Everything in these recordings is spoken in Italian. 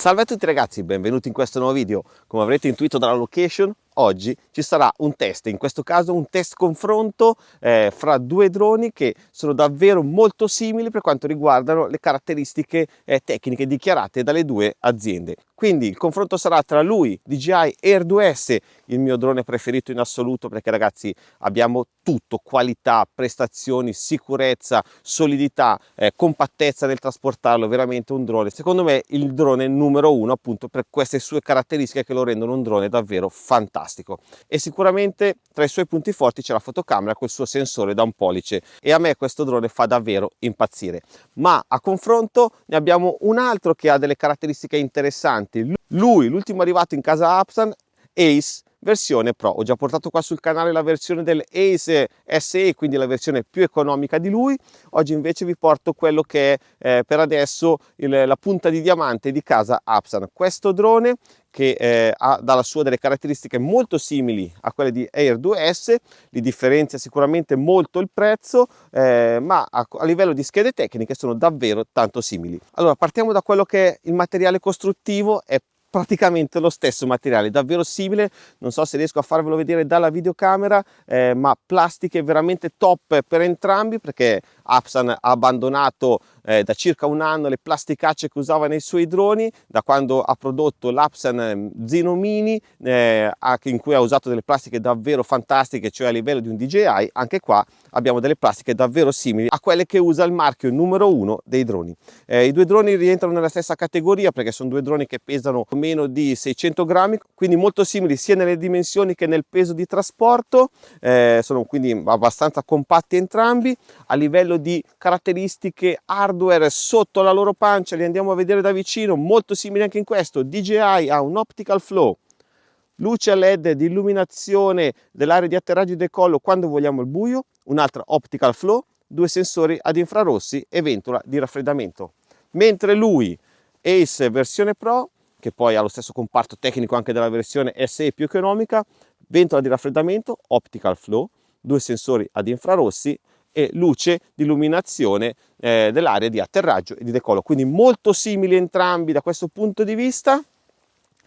Salve a tutti ragazzi, benvenuti in questo nuovo video. Come avrete intuito dalla location, oggi ci sarà un test, in questo caso un test confronto eh, fra due droni che sono davvero molto simili per quanto riguardano le caratteristiche eh, tecniche dichiarate dalle due aziende. Quindi il confronto sarà tra lui, DJI Air 2S, il mio drone preferito in assoluto perché ragazzi abbiamo tutto, qualità, prestazioni, sicurezza, solidità, eh, compattezza nel trasportarlo, veramente un drone. Secondo me il drone numero uno appunto per queste sue caratteristiche che lo rendono un drone davvero fantastico. E sicuramente tra i suoi punti forti c'è la fotocamera col suo sensore da un pollice e a me questo drone fa davvero impazzire. Ma a confronto ne abbiamo un altro che ha delle caratteristiche interessanti. Lui, l'ultimo arrivato in casa Apsan, Ace versione Pro. Ho già portato qua sul canale la versione del Ace SE, quindi la versione più economica di lui. Oggi invece vi porto quello che è eh, per adesso il, la punta di diamante di casa Apsan. Questo drone che eh, ha dalla sua delle caratteristiche molto simili a quelle di Air 2S, li differenzia sicuramente molto il prezzo, eh, ma a, a, livello di schede tecniche sono davvero tanto simili. Allora partiamo da quello che è il materiale costruttivo, è praticamente lo stesso materiale davvero simile. Non so se riesco a farvelo vedere dalla videocamera eh, ma plastiche veramente top per entrambi perché Apsan ha abbandonato eh, da circa un anno le plasticacce che usava nei suoi droni da quando ha prodotto l'Apsan ehm, Zino Mini eh, in cui ha usato delle plastiche davvero fantastiche cioè a livello di un DJI anche qua abbiamo delle plastiche davvero simili a quelle che usa il marchio numero uno dei droni eh, i due droni rientrano nella stessa categoria perché sono due droni che pesano meno di 600 grammi, quindi molto simili sia nelle dimensioni che nel peso di trasporto, eh, sono quindi abbastanza compatti entrambi. A livello di caratteristiche hardware sotto la loro pancia, li andiamo a vedere da vicino, molto simili anche in questo. DJI ha un optical flow, luce LED di illuminazione dell'area di atterraggio e decollo quando vogliamo il buio, un'altra optical flow, due sensori ad infrarossi e ventola di raffreddamento. Mentre lui Ace versione Pro, che poi ha lo stesso comparto tecnico anche della versione SE più economica, ventola di raffreddamento, optical flow, due sensori ad infrarossi e luce di illuminazione eh, dell'area di atterraggio e di decollo. Quindi molto simili entrambi da questo punto di vista.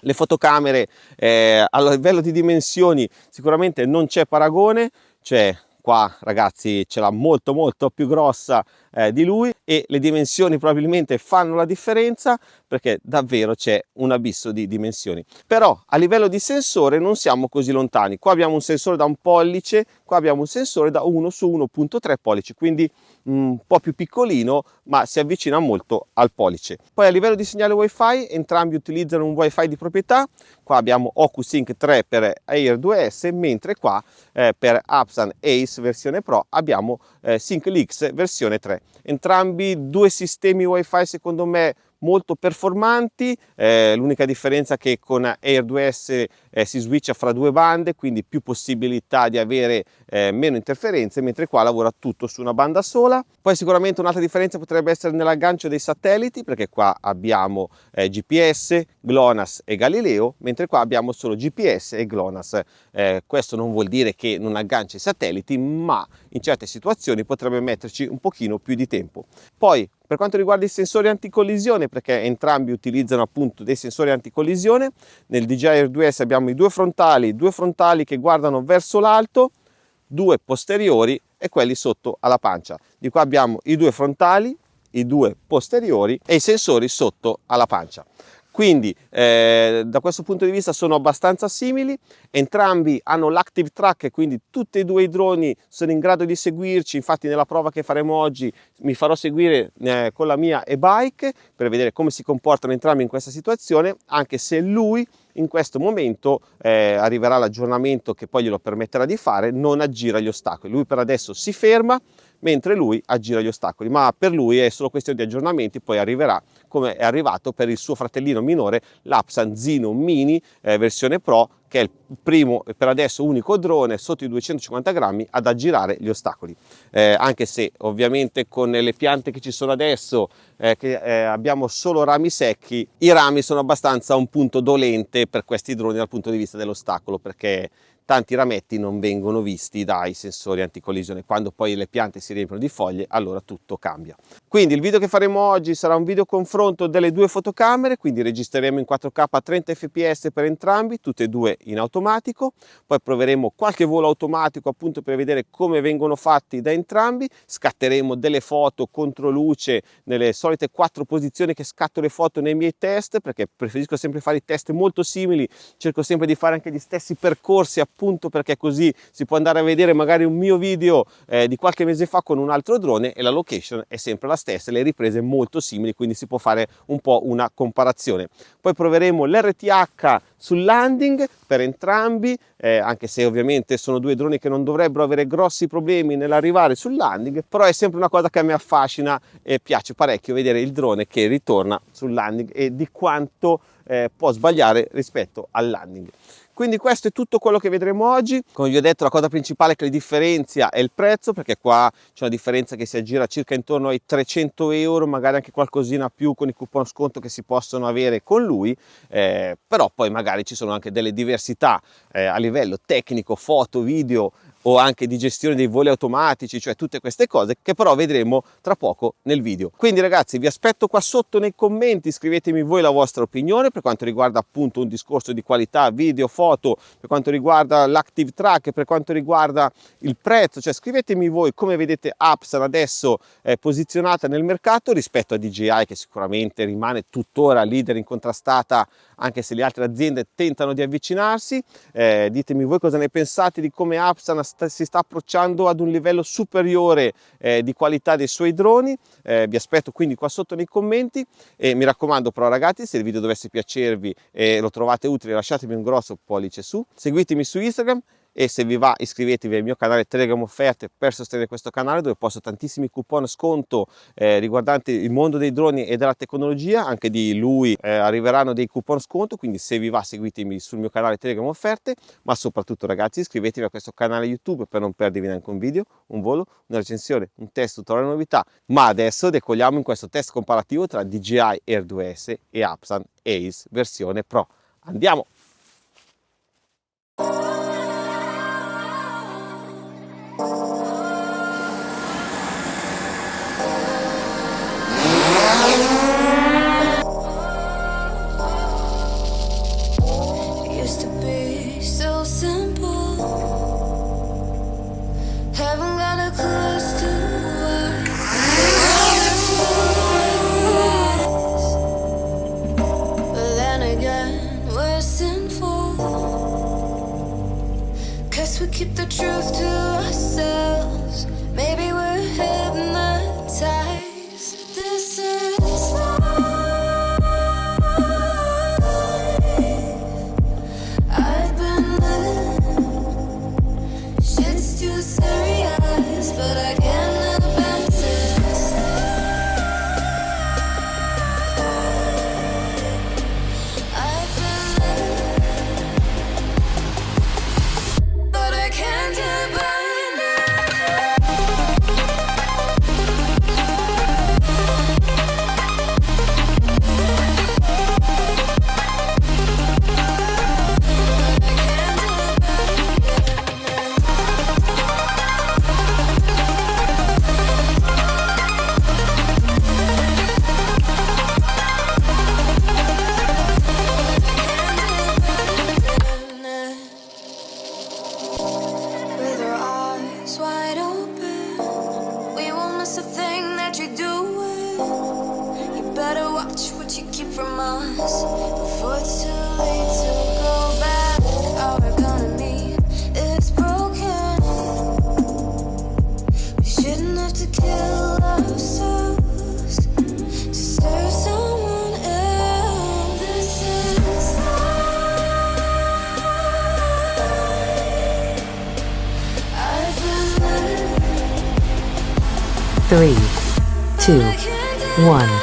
Le fotocamere eh, a livello di dimensioni sicuramente non c'è paragone, cioè qua ragazzi ce l'ha molto molto più grossa eh, di lui e le dimensioni probabilmente fanno la differenza perché davvero c'è un abisso di dimensioni. Però a livello di sensore non siamo così lontani. Qua abbiamo un sensore da un pollice qua abbiamo un sensore da 1 su 1.3 pollici quindi un po' più piccolino ma si avvicina molto al pollice. Poi a livello di segnale wifi entrambi utilizzano un wifi di proprietà. Qua abbiamo OcuSync 3 per Air 2S mentre qua eh, per Apsan Ace versione Pro abbiamo eh, SyncLix versione 3 entrambi due sistemi wifi secondo me molto performanti, eh, l'unica differenza è che con Air 2S eh, si switcha fra due bande, quindi più possibilità di avere eh, meno interferenze, mentre qua lavora tutto su una banda sola. Poi sicuramente un'altra differenza potrebbe essere nell'aggancio dei satelliti, perché qua abbiamo eh, GPS, GLONASS e Galileo, mentre qua abbiamo solo GPS e GLONASS. Eh, questo non vuol dire che non aggancia i satelliti, ma in certe situazioni potrebbe metterci un pochino più di tempo. Poi per quanto riguarda i sensori anticollisione, perché entrambi utilizzano appunto dei sensori anticollisione, nel DJI Air 2S abbiamo i due frontali, due frontali che guardano verso l'alto, due posteriori e quelli sotto alla pancia. Di qua abbiamo i due frontali, i due posteriori e i sensori sotto alla pancia. Quindi eh, da questo punto di vista sono abbastanza simili, entrambi hanno l'active track, quindi tutti e due i droni sono in grado di seguirci, infatti nella prova che faremo oggi mi farò seguire eh, con la mia e-bike per vedere come si comportano entrambi in questa situazione, anche se lui in questo momento eh, arriverà l'aggiornamento che poi glielo permetterà di fare, non aggira gli ostacoli. Lui per adesso si ferma, mentre lui aggira gli ostacoli, ma per lui è solo questione di aggiornamenti, poi arriverà come è arrivato per il suo fratellino minore l'Apsan Zino Mini eh, versione Pro che è il primo e per adesso unico drone sotto i 250 grammi ad aggirare gli ostacoli. Eh, anche se ovviamente con le piante che ci sono adesso eh, che eh, abbiamo solo rami secchi i rami sono abbastanza un punto dolente per questi droni dal punto di vista dell'ostacolo perché tanti rametti non vengono visti dai sensori anticollisione. Quando poi le piante si riempiono di foglie, allora tutto cambia. Quindi il video che faremo oggi sarà un video confronto delle due fotocamere, quindi registreremo in 4K a 30 fps per entrambi, tutte e due in automatico, poi proveremo qualche volo automatico appunto per vedere come vengono fatti da entrambi, scatteremo delle foto contro luce nelle solite quattro posizioni che scatto le foto nei miei test, perché preferisco sempre fare i test molto simili, cerco sempre di fare anche gli stessi percorsi appunto perché così si può andare a vedere magari un mio video eh, di qualche mese fa con un altro drone e la location è sempre la stessa, le riprese molto simili, quindi si può fare un po' una comparazione. Poi proveremo l'RTH sul landing per entrambi, eh, anche se ovviamente sono due droni che non dovrebbero avere grossi problemi nell'arrivare sul landing, però è sempre una cosa che me affascina e piace parecchio vedere il drone che ritorna sul landing e di quanto eh, può sbagliare rispetto al landing. Quindi questo è tutto quello che vedremo oggi. Come vi ho detto la cosa principale che li differenzia è il prezzo perché qua c'è una differenza che si aggira circa intorno ai 300 euro, magari anche qualcosina più con i coupon sconto che si possono avere con lui, eh, però poi magari ci sono anche delle diversità eh, a livello tecnico, foto, video, o anche di gestione dei voli automatici, cioè tutte queste cose che però vedremo tra poco nel video. Quindi ragazzi vi aspetto qua sotto nei commenti, scrivetemi voi la vostra opinione per quanto riguarda appunto un discorso di qualità video, foto, per quanto riguarda l'active track, per quanto riguarda il prezzo, cioè scrivetemi voi come vedete Apsan adesso è posizionata nel mercato rispetto a DJI che sicuramente rimane tuttora leader incontrastata anche se le altre aziende tentano di avvicinarsi, eh, ditemi voi cosa ne pensate di come Apsan si sta approcciando ad un livello superiore eh, di qualità dei suoi droni, eh, vi aspetto quindi qua sotto nei commenti. E mi raccomando però ragazzi se il video dovesse piacervi e lo trovate utile lasciatemi un grosso pollice su, seguitemi su Instagram e se vi va iscrivetevi al mio canale Telegram Offerte per sostenere questo canale dove posto tantissimi coupon sconto eh, riguardanti il mondo dei droni e della tecnologia, anche di lui eh, arriveranno dei coupon sconto, quindi se vi va seguitemi sul mio canale Telegram Offerte, ma soprattutto ragazzi iscrivetevi a questo canale YouTube per non perdervi neanche un video, un volo, una recensione, un test, tutorial novità, ma adesso decolliamo in questo test comparativo tra DJI Air 2S e Apsan Ace versione Pro. Andiamo! 1.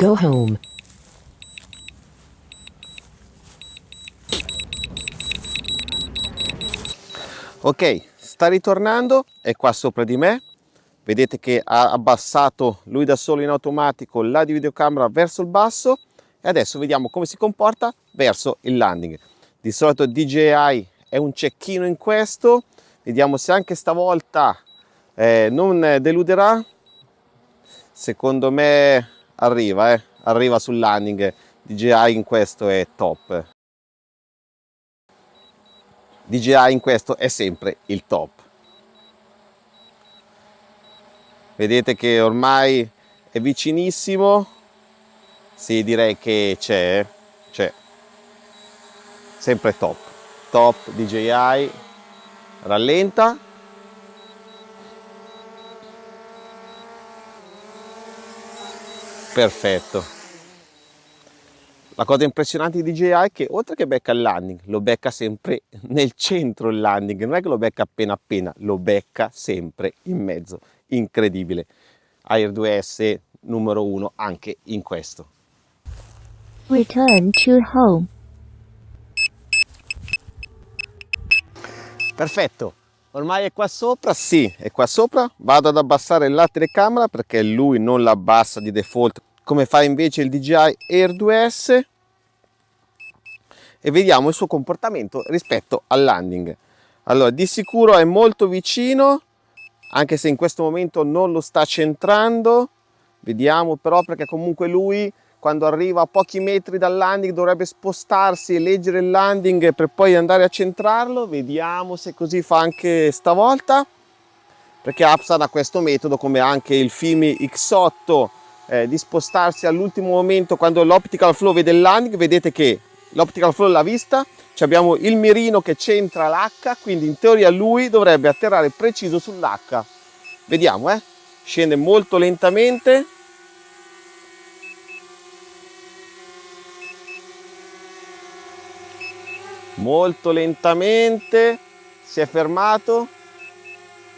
Go home. Ok, sta ritornando, è qua sopra di me. Vedete che ha abbassato lui da solo in automatico la di videocamera verso il basso e adesso vediamo come si comporta verso il landing. Di solito DJI è un cecchino in questo, vediamo se anche stavolta eh, non deluderà. Secondo me arriva, eh, arriva sul landing. DJI in questo è top. DJI in questo è sempre il top. Vedete che ormai è vicinissimo. Sì, direi che c'è, c'è. Sempre top. Top DJI. Rallenta. Perfetto. La cosa impressionante di DJI è che oltre che becca il landing, lo becca sempre nel centro il landing, non è che lo becca appena appena, lo becca sempre in mezzo. Incredibile. Air 2S numero uno anche in questo. Return to home. Perfetto. Ormai è qua sopra? Sì, è qua sopra. Vado ad abbassare la telecamera perché lui non la abbassa di default come fa invece il DJI Air 2S e vediamo il suo comportamento rispetto al landing. Allora, di sicuro è molto vicino, anche se in questo momento non lo sta centrando. Vediamo però perché comunque lui quando arriva a pochi metri dal landing dovrebbe spostarsi e leggere il landing per poi andare a centrarlo. Vediamo se così fa anche stavolta. Perché Apsan ha questo metodo come anche il Fimi X8 eh, di spostarsi all'ultimo momento quando l'optical flow vede il landing. Vedete che l'optical flow l'ha vista, Ci abbiamo il mirino che centra l'H, quindi in teoria lui dovrebbe atterrare preciso sull'H. Vediamo, eh? Scende molto lentamente. Molto lentamente si è fermato,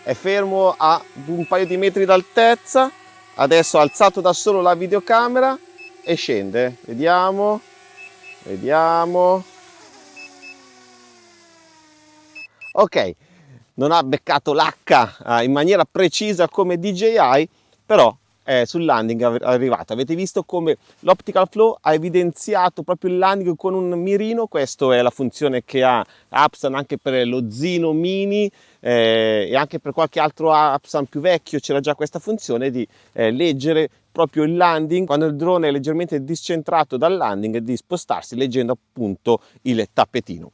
è fermo a un paio di metri d'altezza, adesso ha alzato da solo la videocamera e scende, vediamo, Vediamo. Ok, non ha beccato l'H eh, in maniera precisa come DJI, però è sul landing è arrivato. Avete visto come l'optical flow ha evidenziato proprio il landing con un mirino, questa è la funzione che ha Apsan anche per lo Zino Mini eh, e anche per qualche altro Apsan più vecchio c'era già questa funzione di eh, leggere proprio il landing quando il drone è leggermente discentrato dal landing di spostarsi leggendo appunto il tappetino.